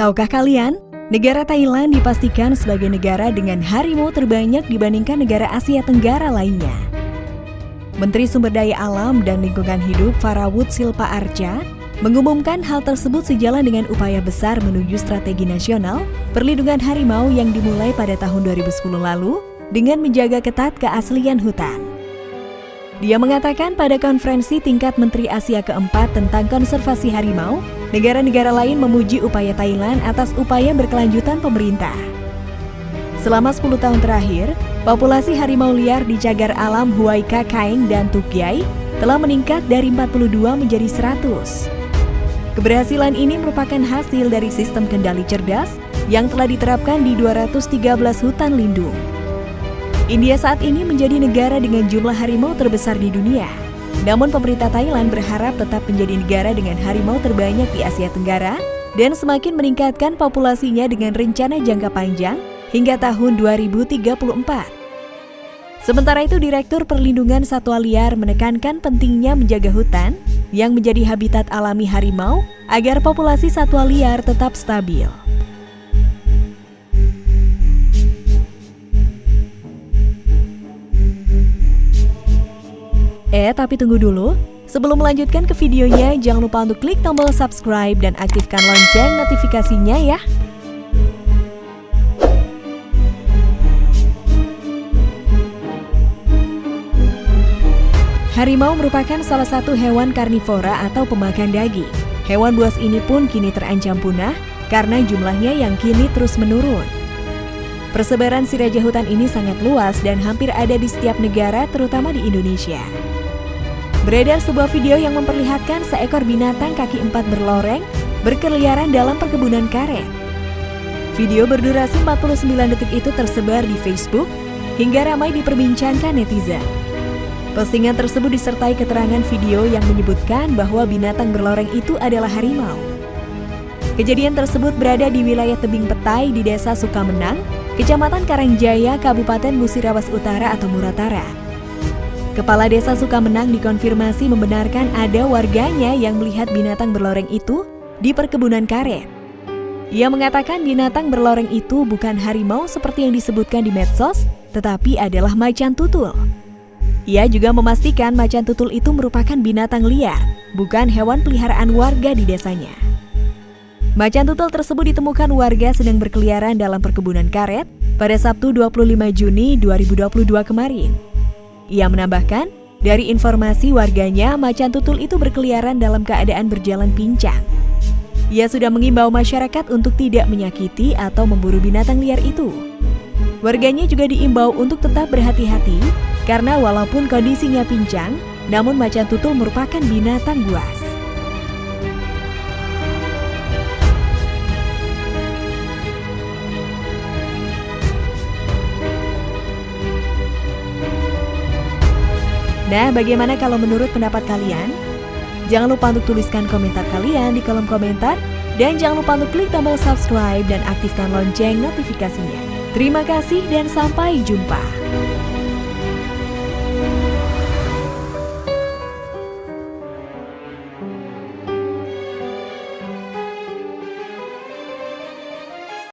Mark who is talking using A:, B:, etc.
A: Tahukah kalian, negara Thailand dipastikan sebagai negara dengan harimau terbanyak dibandingkan negara Asia Tenggara lainnya. Menteri Sumber Daya Alam dan Lingkungan Hidup Farawut Silpa Arca mengumumkan hal tersebut sejalan dengan upaya besar menuju strategi nasional perlindungan harimau yang dimulai pada tahun 2010 lalu dengan menjaga ketat keaslian hutan. Dia mengatakan pada konferensi tingkat Menteri Asia keempat tentang konservasi harimau negara-negara lain memuji upaya Thailand atas upaya berkelanjutan pemerintah. Selama 10 tahun terakhir, populasi harimau liar di cagar alam Huayka Kaeng dan Tukyai telah meningkat dari 42 menjadi 100. Keberhasilan ini merupakan hasil dari sistem kendali cerdas yang telah diterapkan di 213 hutan lindung. India saat ini menjadi negara dengan jumlah harimau terbesar di dunia. Namun pemerintah Thailand berharap tetap menjadi negara dengan harimau terbanyak di Asia Tenggara dan semakin meningkatkan populasinya dengan rencana jangka panjang hingga tahun 2034. Sementara itu, Direktur Perlindungan Satwa Liar menekankan pentingnya menjaga hutan yang menjadi habitat alami harimau agar populasi satwa liar tetap stabil. Eh, tapi tunggu dulu. Sebelum melanjutkan ke videonya, jangan lupa untuk klik tombol subscribe dan aktifkan lonceng notifikasinya ya. Harimau merupakan salah satu hewan karnivora atau pemakan daging. Hewan buas ini pun kini terancam punah karena jumlahnya yang kini terus menurun. Persebaran si raja hutan ini sangat luas dan hampir ada di setiap negara, terutama di Indonesia. Beredar sebuah video yang memperlihatkan seekor binatang kaki empat berloreng berkeliaran dalam perkebunan karet. Video berdurasi 49 detik itu tersebar di Facebook hingga ramai diperbincangkan netizen. Postingan tersebut disertai keterangan video yang menyebutkan bahwa binatang berloreng itu adalah harimau. Kejadian tersebut berada di wilayah tebing petai di desa Sukamenang, Kecamatan Karangjaya, Kabupaten Musirawas Utara atau Muratara. Kepala Desa Sukamenang dikonfirmasi membenarkan ada warganya yang melihat binatang berloreng itu di perkebunan karet. Ia mengatakan binatang berloreng itu bukan harimau seperti yang disebutkan di medsos, tetapi adalah macan tutul. Ia juga memastikan macan tutul itu merupakan binatang liar, bukan hewan peliharaan warga di desanya. Macan tutul tersebut ditemukan warga sedang berkeliaran dalam perkebunan karet pada Sabtu 25 Juni 2022 kemarin. Ia menambahkan, dari informasi warganya, macan tutul itu berkeliaran dalam keadaan berjalan pincang. Ia sudah mengimbau masyarakat untuk tidak menyakiti atau memburu binatang liar itu. Warganya juga diimbau untuk tetap berhati-hati karena walaupun kondisinya pincang, namun macan tutul merupakan binatang buas. Nah, bagaimana kalau menurut pendapat kalian? Jangan lupa untuk tuliskan komentar kalian di kolom komentar dan jangan lupa untuk klik tombol subscribe dan aktifkan lonceng notifikasinya. Terima kasih dan sampai jumpa.